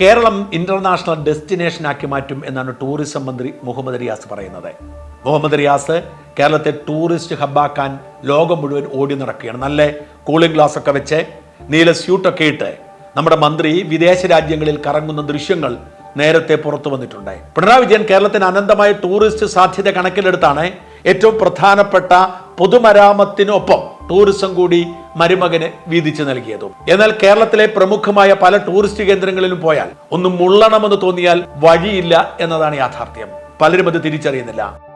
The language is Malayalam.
കേരളം ഇന്റർനാഷണൽ ഡെസ്റ്റിനേഷനാക്കി മാറ്റും എന്നാണ് ടൂറിസം മന്ത്രി മുഹമ്മദ് റിയാസ് പറയുന്നത്. മുഹമ്മദ് റിയാസ് കേരളത്തെ ടൂറിസ്റ്റ് ഹബ്ബാക്കാൻ ലോകം മുഴുവൻ ഓടി നടക്കുകയാണ്. നല്ല കൂളിംഗ് ഗ്ലാസ് ഒക്കെ വെച്ച് നീല സ്യൂട്ടൊക്കെ ഇട്ട് നമ്മുടെ മന്ത്രി വിദേശ രാജ്യങ്ങളിൽ കറങ്ങുന്ന ദൃശ്യങ്ങൾ നേരത്തെ പുറത്തു വന്നിട്ടുണ്ട്. പിണറായി വിജയൻ കേരളത്തിന് അനന്തമായ ടൂറിസ്റ്റ് സാധ്യത കണക്കിലെടുത്താണ് ഏറ്റവും പ്രധാനപ്പെട്ട പൊതുമരാമത്തിനൊപ്പം ടൂറിസം കൂടി മരുമകന് വീതിച്ചു നൽകിയതും. എന്നാൽ കേരളത്തിലെ പ്രമുഖമായ പല ടൂറിസ്റ്റ് കേന്ദ്രങ്ങളിലും പോയാൽ ഒന്നും മുള്ളണമെന്ന് തോന്നിയാൽ വഴിയില്ല എന്നതാണ് യാഥാർത്ഥ്യം. പലരും അത് തിരിച്ചറിയുന്നില്ല.